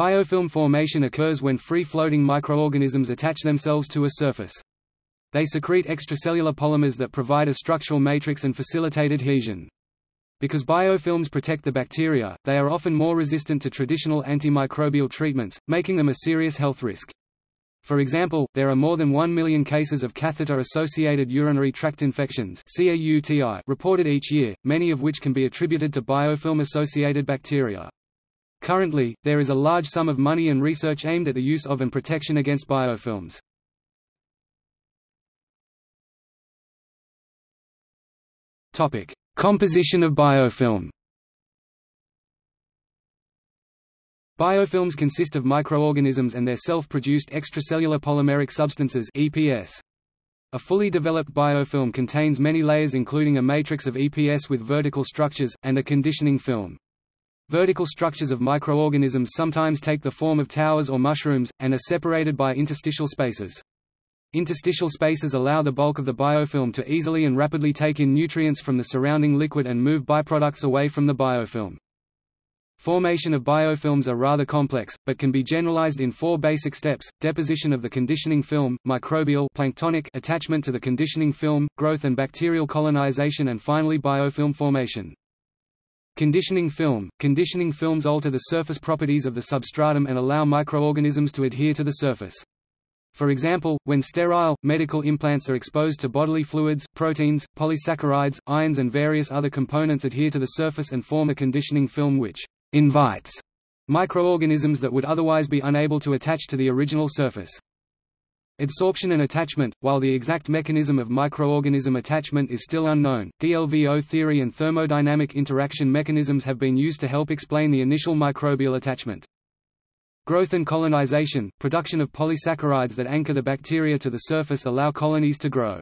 Biofilm formation occurs when free-floating microorganisms attach themselves to a surface. They secrete extracellular polymers that provide a structural matrix and facilitate adhesion. Because biofilms protect the bacteria, they are often more resistant to traditional antimicrobial treatments, making them a serious health risk. For example, there are more than 1 million cases of catheter-associated urinary tract infections reported each year, many of which can be attributed to biofilm-associated bacteria. Currently, there is a large sum of money and research aimed at the use of and protection against biofilms. Topic: Composition of biofilm Biofilms consist of microorganisms and their self-produced extracellular polymeric substances EPS. A fully developed biofilm contains many layers including a matrix of EPS with vertical structures, and a conditioning film. Vertical structures of microorganisms sometimes take the form of towers or mushrooms, and are separated by interstitial spaces. Interstitial spaces allow the bulk of the biofilm to easily and rapidly take in nutrients from the surrounding liquid and move byproducts away from the biofilm. Formation of biofilms are rather complex, but can be generalized in four basic steps, deposition of the conditioning film, microbial planktonic attachment to the conditioning film, growth and bacterial colonization and finally biofilm formation. Conditioning film – Conditioning films alter the surface properties of the substratum and allow microorganisms to adhere to the surface. For example, when sterile, medical implants are exposed to bodily fluids, proteins, polysaccharides, ions and various other components adhere to the surface and form a conditioning film which «invites» microorganisms that would otherwise be unable to attach to the original surface. Adsorption and attachment – While the exact mechanism of microorganism attachment is still unknown, DLVO theory and thermodynamic interaction mechanisms have been used to help explain the initial microbial attachment. Growth and colonization, production of polysaccharides that anchor the bacteria to the surface allow colonies to grow.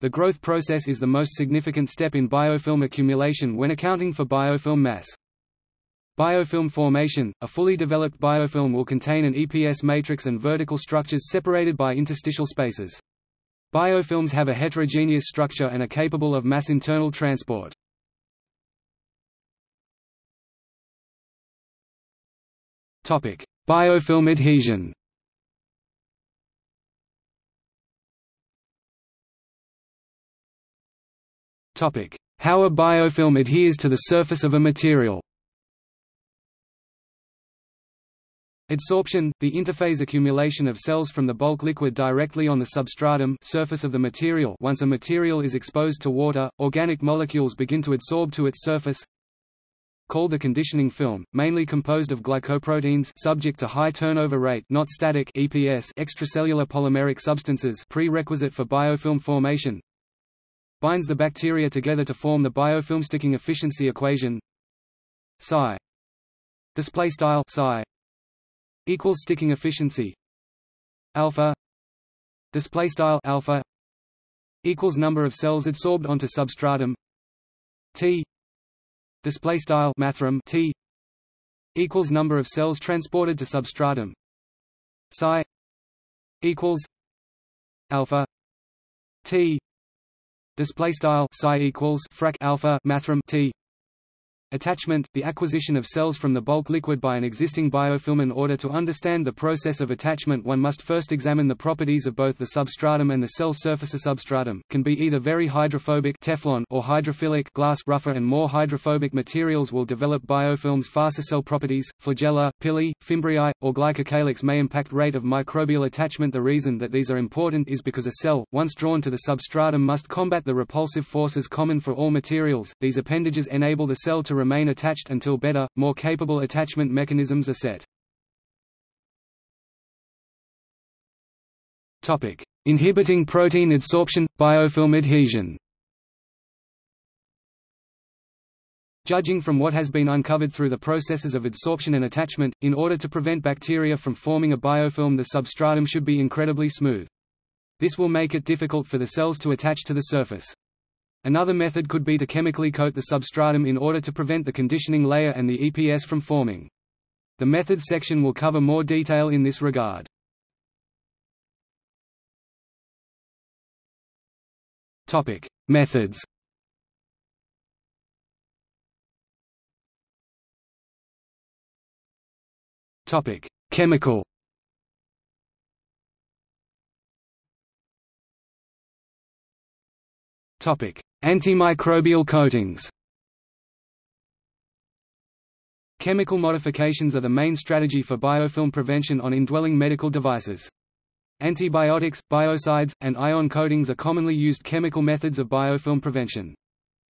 The growth process is the most significant step in biofilm accumulation when accounting for biofilm mass. Biofilm formation – A fully developed biofilm will contain an EPS matrix and vertical structures separated by interstitial spaces. Biofilms have a heterogeneous structure and are capable of mass internal transport. Biofilm adhesion How a biofilm adheres to the surface of a material Adsorption – the interphase accumulation of cells from the bulk liquid directly on the substratum surface of the material. Once a material is exposed to water, organic molecules begin to adsorb to its surface called the conditioning film, mainly composed of glycoproteins subject to high turnover rate not static EPS extracellular polymeric substances prerequisite for biofilm formation. Binds the bacteria together to form the biofilm sticking efficiency equation psi. Display style psi equals sticking efficiency. Alpha. Display style alpha equals number of cells adsorbed onto substratum. T. Display style mathrm T equals number of cells transported to substratum. Psi equals alpha T. Display style psi equals frac alpha mathrm T Attachment – the acquisition of cells from the bulk liquid by an existing biofilm In order to understand the process of attachment one must first examine the properties of both the substratum and the cell surface. A substratum, can be either very hydrophobic Teflon or hydrophilic glass rougher and more hydrophobic materials will develop biofilms. Faster cell properties, flagella, pili, fimbriae, or glycocalyx may impact rate of microbial attachment. The reason that these are important is because a cell, once drawn to the substratum must combat the repulsive forces common for all materials, these appendages enable the cell to remain attached until better, more capable attachment mechanisms are set. Topic: Inhibiting protein adsorption, biofilm adhesion. Judging from what has been uncovered through the processes of adsorption and attachment, in order to prevent bacteria from forming a biofilm the substratum should be incredibly smooth. This will make it difficult for the cells to attach to the surface. Another method could be to chemically coat the substratum in order to prevent the conditioning layer and the EPS from forming. The methods section will cover more detail in this regard. Topic: Methods. Topic: Chemical. Topic: Antimicrobial coatings. Chemical modifications are the main strategy for biofilm prevention on indwelling medical devices. Antibiotics, biocides, and ion coatings are commonly used chemical methods of biofilm prevention.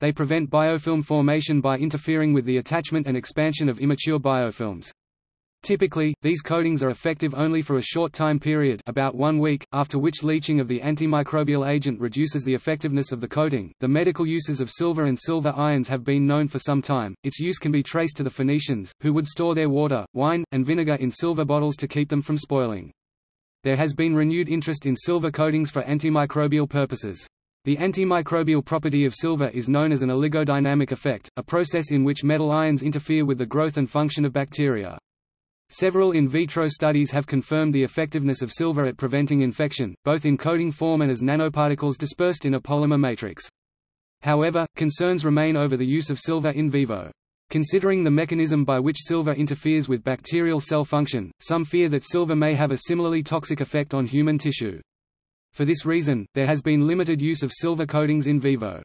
They prevent biofilm formation by interfering with the attachment and expansion of immature biofilms. Typically, these coatings are effective only for a short time period about one week, after which leaching of the antimicrobial agent reduces the effectiveness of the coating. The medical uses of silver and silver ions have been known for some time. Its use can be traced to the Phoenicians, who would store their water, wine, and vinegar in silver bottles to keep them from spoiling. There has been renewed interest in silver coatings for antimicrobial purposes. The antimicrobial property of silver is known as an oligodynamic effect, a process in which metal ions interfere with the growth and function of bacteria. Several in vitro studies have confirmed the effectiveness of silver at preventing infection, both in coating form and as nanoparticles dispersed in a polymer matrix. However, concerns remain over the use of silver in vivo. Considering the mechanism by which silver interferes with bacterial cell function, some fear that silver may have a similarly toxic effect on human tissue. For this reason, there has been limited use of silver coatings in vivo.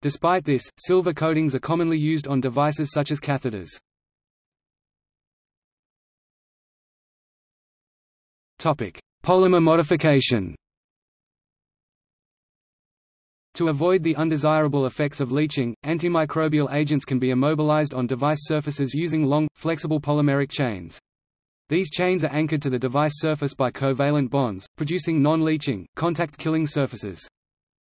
Despite this, silver coatings are commonly used on devices such as catheters. Polymer modification To avoid the undesirable effects of leaching, antimicrobial agents can be immobilized on device surfaces using long, flexible polymeric chains. These chains are anchored to the device surface by covalent bonds, producing non-leaching, contact-killing surfaces.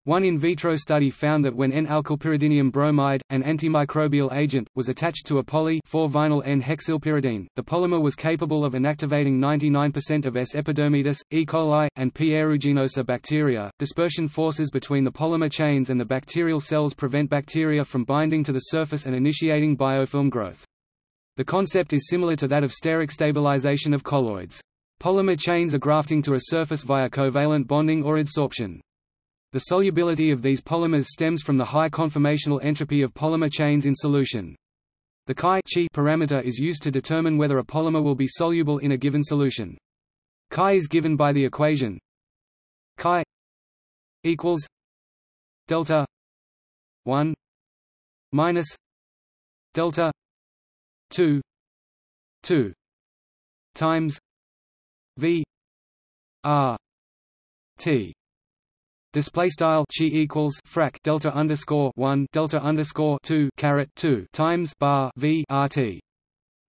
One in vitro study found that when N-alkylpyridinium bromide, an antimicrobial agent, was attached to a poly-4-vinyl N-hexylpyridine, the polymer was capable of inactivating 99% of S. epidermidis, E. coli, and P. aeruginosa bacteria. Dispersion forces between the polymer chains and the bacterial cells prevent bacteria from binding to the surface and initiating biofilm growth. The concept is similar to that of steric stabilization of colloids. Polymer chains are grafting to a surface via covalent bonding or adsorption. The solubility of these polymers stems from the high conformational entropy of polymer chains in solution. The chi parameter is used to determine whether a polymer will be soluble in a given solution. Chi is given by the equation chi equals delta 1 minus delta 2 2 times v r t Display style chi equals frac delta underscore one delta underscore two caret two times bar v rt,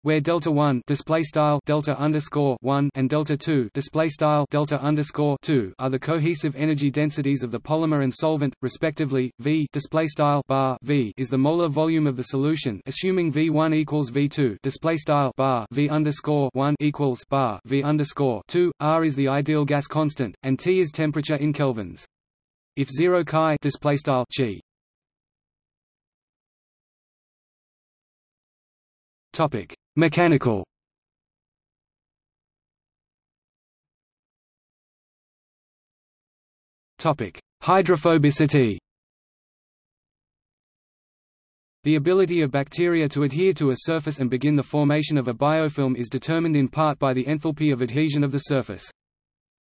where delta one display style delta underscore one and delta two display style delta underscore two are the cohesive energy densities of the polymer and solvent, respectively. V display style bar v is the molar volume of the solution, assuming V one equals V two display style bar V underscore one equals bar V underscore two. R is the ideal gas constant, and T is temperature in kelvins. If 0 chi display style chi topic. Mechanical. Topic. Hydrophobicity. The ability of bacteria to adhere to a surface and begin the formation of a biofilm is determined in part by the enthalpy of adhesion of the surface.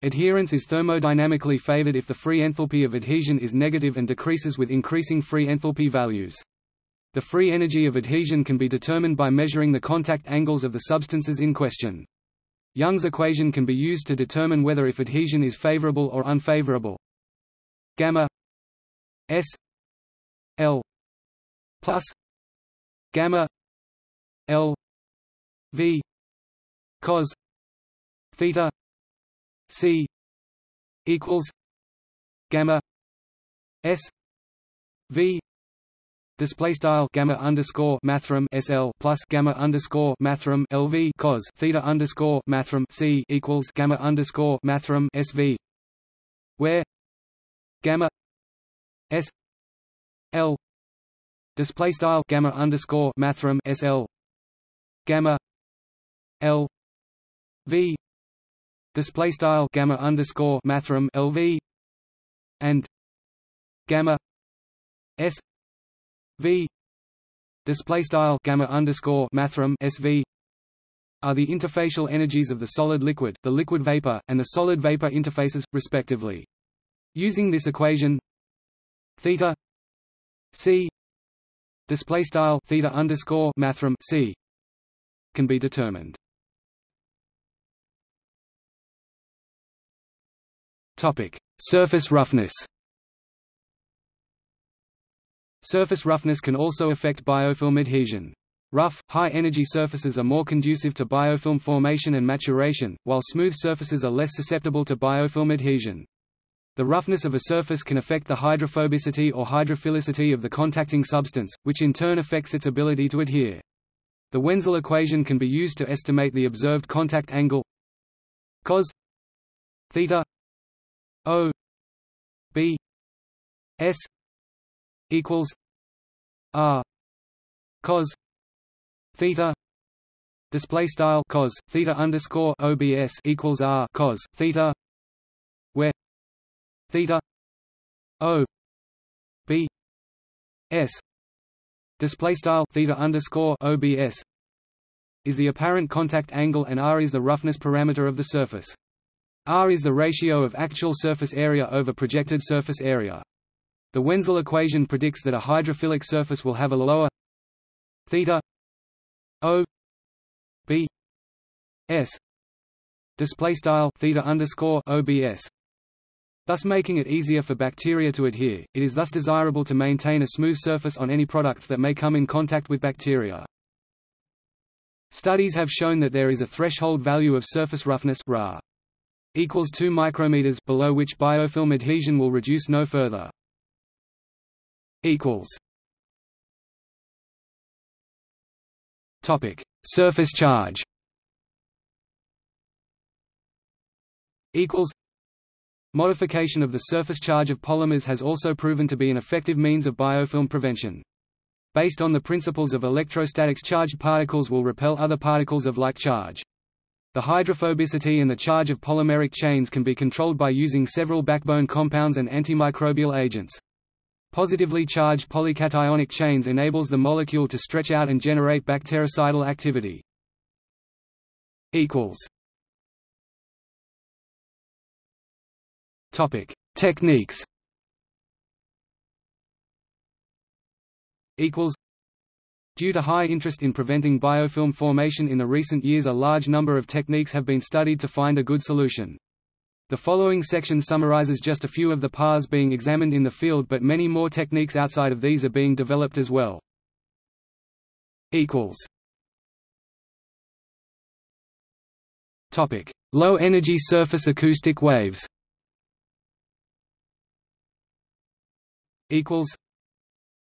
Adherence is thermodynamically favored if the free enthalpy of adhesion is negative and decreases with increasing free enthalpy values. The free energy of adhesion can be determined by measuring the contact angles of the substances in question. Young's equation can be used to determine whether if adhesion is favorable or unfavorable. Gamma S L plus gamma L V cos theta C equals gamma S V display style gamma underscore mathrm SL plus gamma underscore mathrm LV cos theta underscore mathrm C equals gamma underscore mathrm SV where gamma S L display style gamma underscore mathrm SL gamma L V display style gamma underscore mathrm LV and gamma S V display style gamma underscore mathrm SV are the interfacial energies of the solid liquid, the liquid vapor, and the solid vapor interfaces, respectively. Using this equation, theta c display style theta underscore mathrm c can be determined. Topic: Surface roughness. Surface roughness can also affect biofilm adhesion. Rough, high-energy surfaces are more conducive to biofilm formation and maturation, while smooth surfaces are less susceptible to biofilm adhesion. The roughness of a surface can affect the hydrophobicity or hydrophilicity of the contacting substance, which in turn affects its ability to adhere. The Wenzel equation can be used to estimate the observed contact angle cos theta O B S equals R cos theta display style cos theta underscore obs equals r cos theta where theta o b s display style theta underscore obs is the apparent contact angle and r is the roughness parameter of the surface. R is the ratio of actual surface area over projected surface area. The Wenzel equation predicts that a hydrophilic surface will have a lower theta O B S display style theta underscore OBS thus making it easier for bacteria to adhere. It is thus desirable to maintain a smooth surface on any products that may come in contact with bacteria. Studies have shown that there is a threshold value of surface roughness Ra equals 2 micrometers below which biofilm adhesion will reduce no further. equals Topic: Surface charge. Equals. Modification of the surface charge of polymers has also proven to be an effective means of biofilm prevention. Based on the principles of electrostatics charged particles will repel other particles of like charge. The hydrophobicity and the charge of polymeric chains can be controlled by using several backbone compounds and antimicrobial agents. Positively charged polycationic chains enables the molecule to stretch out and generate bactericidal activity. Topic: Techniques. Equals. Due to high interest in preventing biofilm formation in the recent years a large number of techniques have been studied to find a good solution. The following section summarizes just a few of the paths being examined in the field but many more techniques outside of these are being developed as well. Low-energy surface acoustic waves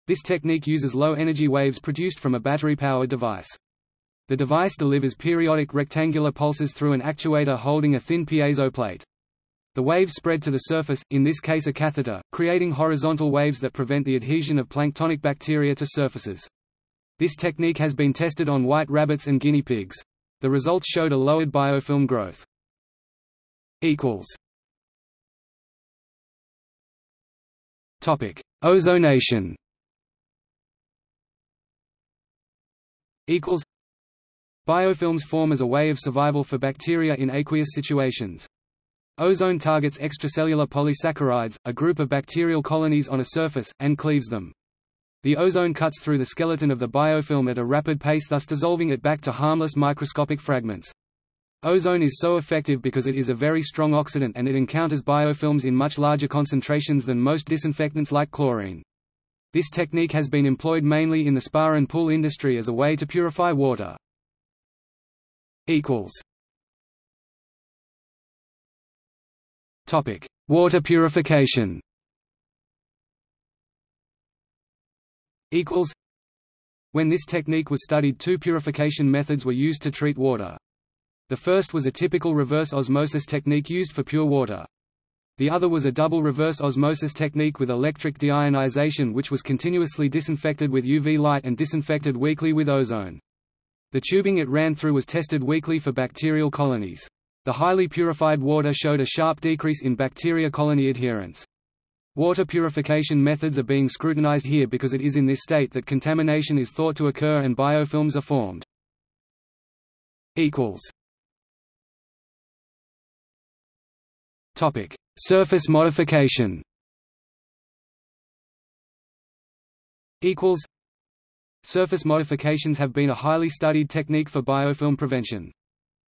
This technique uses low-energy waves produced from a battery-powered device. The device delivers periodic rectangular pulses through an actuator holding a thin piezo plate. The waves spread to the surface, in this case a catheter, creating horizontal waves that prevent the adhesion of planktonic bacteria to surfaces. This technique has been tested on white rabbits and guinea pigs. The results showed a lowered biofilm growth. Topic: Ozonation. Equals. Biofilms form as a way of survival for bacteria in aqueous situations. Ozone targets extracellular polysaccharides, a group of bacterial colonies on a surface, and cleaves them. The ozone cuts through the skeleton of the biofilm at a rapid pace thus dissolving it back to harmless microscopic fragments. Ozone is so effective because it is a very strong oxidant and it encounters biofilms in much larger concentrations than most disinfectants like chlorine. This technique has been employed mainly in the spa and pool industry as a way to purify water. Topic: Water purification. Equals. When this technique was studied two purification methods were used to treat water. The first was a typical reverse osmosis technique used for pure water. The other was a double reverse osmosis technique with electric deionization which was continuously disinfected with UV light and disinfected weekly with ozone. The tubing it ran through was tested weekly for bacterial colonies. The highly purified water showed a sharp decrease in bacteria colony adherence. Water purification methods are being scrutinized here because it is in this state that contamination is thought to occur and biofilms are formed. Topic: Surface modification. Equals. Surface modifications have been a highly studied technique for biofilm prevention.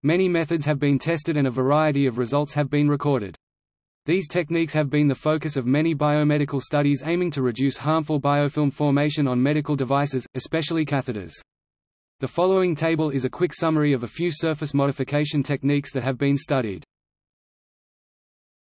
Many methods have been tested and a variety of results have been recorded. These techniques have been the focus of many biomedical studies aiming to reduce harmful biofilm formation on medical devices, especially catheters. The following table is a quick summary of a few surface modification techniques that have been studied.